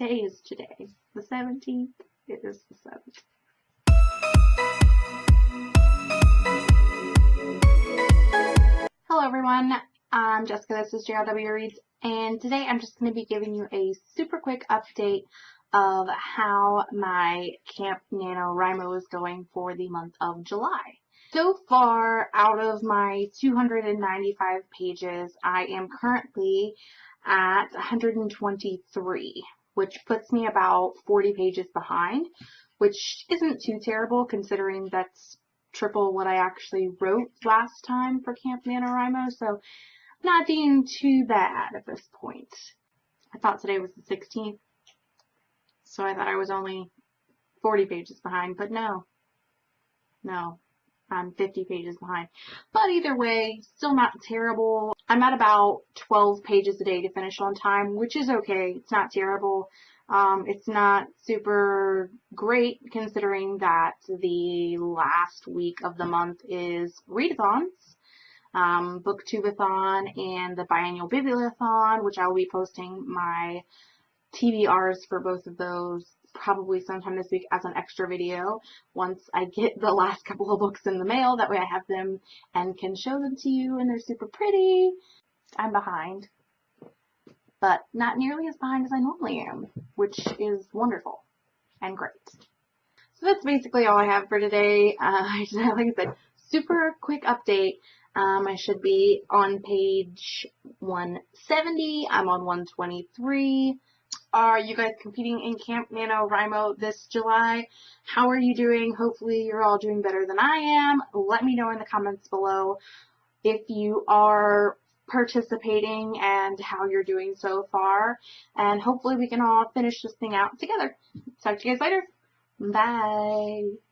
day is today? The 17th? It is the 7th. Hello everyone, I'm Jessica, this is JRW Reads, and today I'm just going to be giving you a super quick update of how my Camp NaNoWriMo is going for the month of July. So far, out of my 295 pages, I am currently at 123, which puts me about 40 pages behind, which isn't too terrible considering that's triple what I actually wrote last time for Camp NaNoWriMo, so not being too bad at this point. I thought today was the 16th, so I thought I was only 40 pages behind, but no. No, I'm 50 pages behind. But either way, still not terrible. I'm at about 12 pages a day to finish on time, which is okay. It's not terrible. Um, it's not super great considering that the last week of the month is readathons, um, booktubeathon, and the biannual bibliothon, which I will be posting my TBRs for both of those probably sometime this week as an extra video once I get the last couple of books in the mail. That way I have them and can show them to you and they're super pretty. I'm behind, but not nearly as behind as I normally am, which is wonderful and great. So that's basically all I have for today. Uh, I just like I said, super quick update. Um, I should be on page 170. I'm on 123. Are you guys competing in Camp NaNoWriMo this July? How are you doing? Hopefully you're all doing better than I am. Let me know in the comments below if you are participating and how you're doing so far. And hopefully we can all finish this thing out together. Talk to you guys later. Bye.